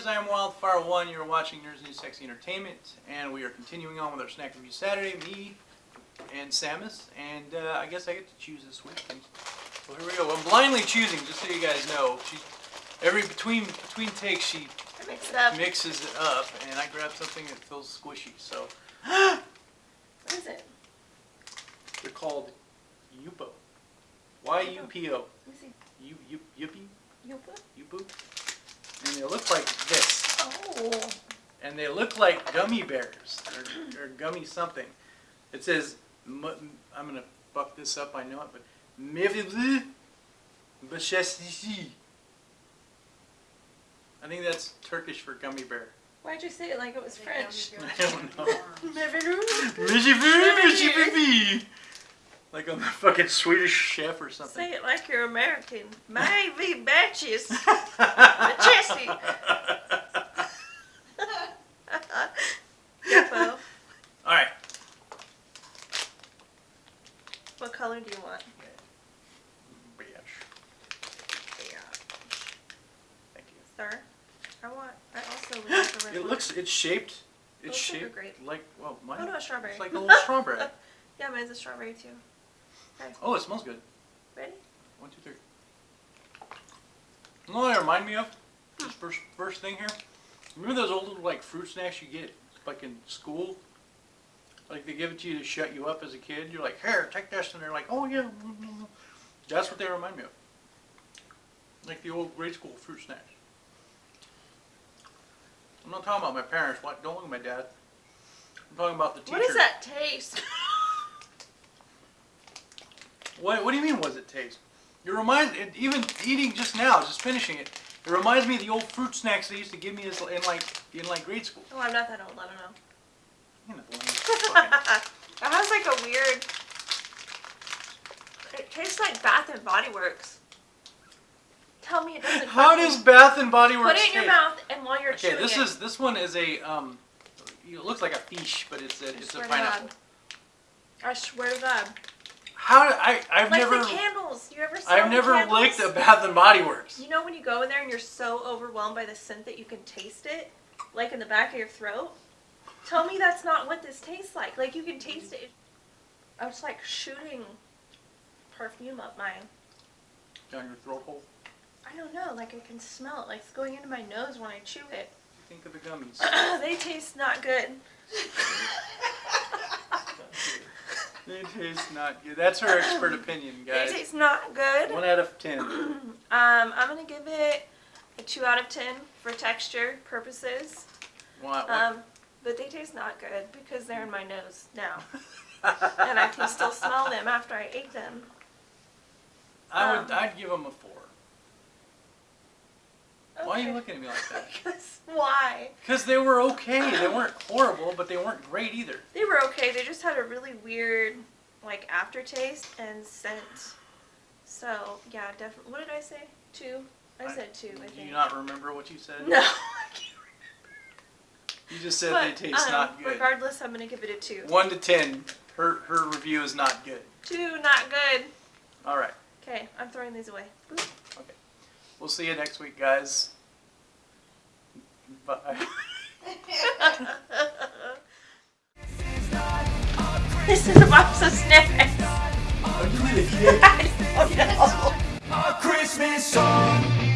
101. You're watching Nerds News Sexy Entertainment, and we are continuing on with our snack review Saturday. Me and Samus, and uh, I guess I get to choose this week. And so here we go. I'm blindly choosing, just so you guys know. She, every between between takes, she I mixed it mixes it up, and I grab something that feels squishy. So What is it? they're called Yupo. Y U P O. Let me see. You you Yuppie Yupa? Yupu. And they look like this. Oh. and they look like gummy bears or, or gummy something. It says, mu- I'm gonna fuck this up, I know it, but Mevili Bashesishi. I think that's Turkish for gummy bear. Why'd you say it like it was French? I don't know. Like I'm a fucking Swedish chef or something. Say it like you're American. Maybe batches. Chesty. Yupo. Alright. What color do you want? Beige. Yeah. Thank you. Sir? I want, I also like red It one. looks, it's shaped, it's like shaped grape. like, well, mine, Oh no, a strawberry. it's like a little strawberry. Yeah, mine's a strawberry too. Oh, it smells good. Ready? One, two, three. You know what it remind me of? Hmm. Just first, first thing here. Remember those old little like fruit snacks you get like in school? Like they give it to you to shut you up as a kid. You're like, here, take this, and they're like, oh yeah. That's what they remind me of. Like the old grade school fruit snacks. I'm not talking about my parents. What? Don't look at my dad. I'm talking about the teacher. What does that taste? What, what do you mean, was it taste? It reminds, it, even eating just now, just finishing it, it reminds me of the old fruit snacks they used to give me as, in like in like grade school. Oh, I'm not that old. I don't know. You know, the one that's fucking- It has like a weird. It tastes like Bath and Body Works. Tell me it doesn't. How fucking- does Bath and Body Works Put it in your taste? mouth, and while you're Okay, chewing this it, is this one is a um, it looks like a fish, but it's a it's a pineapple. God. I swear to God. How do I I've Like never the candles. You ever? I've never candles? licked a Bath and Body Works. You know when you go in there and you're so overwhelmed by the scent that you can taste it, like in the back of your throat. Tell me that's not what this tastes like. Like you can taste it. I was like shooting perfume up my. Down your throat hole. I don't know. Like I can smell it. Like it's going into my nose when I chew it. Think of the gummies. they taste not good. they tastes not good. That's her expert opinion, guys. It tastes not good. One out of ten. Um, I'm gonna give it a two out of ten for texture purposes. What, what? Um, but they taste not good because they're in my nose now, and I can still smell them after I ate them. I would. um, I'd give them a four. Why are you looking at me like that? Because why? Because they were okay. They weren't horrible, but they weren't great either. They were okay. They just had a really weird, like aftertaste and scent. So yeah, definitely. What did I say? Two. I I- said two. I Do you not remember what you said? No. I can't remember. You just said But, they taste um, not good. Regardless, I'm gonna give it a two. One to ten. Her her review is not good. Two, not good. All right. Okay, I'm throwing these away. We'll see you next week, guys. Bye. this is a box of snacks. Are you an idiot? I don't know. A Christmas song.